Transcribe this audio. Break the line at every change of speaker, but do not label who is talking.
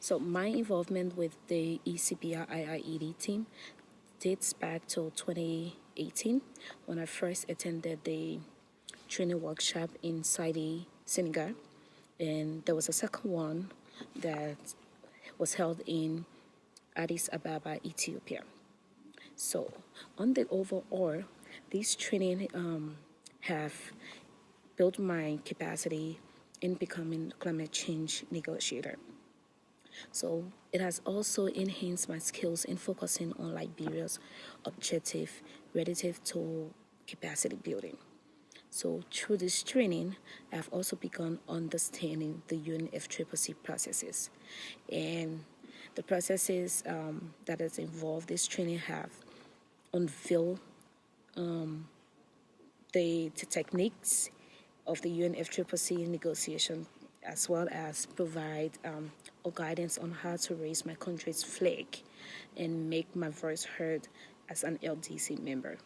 So my involvement with the ECBI IIED team dates back to 2018 when I first attended the training workshop in Saidi, Senegal. And there was a second one that was held in Addis Ababa, Ethiopia. So, on the overall, this training um, have built my capacity in becoming climate change negotiator. So it has also enhanced my skills in focusing on Liberia's objective relative to capacity building. So through this training, I've also begun understanding the UNFCCC processes. And the processes um, that is involved, this training have unveiled um, the, the techniques of the UNFCCC negotiation as well as provide um, guidance on how to raise my country's flag and make my voice heard as an LDC member.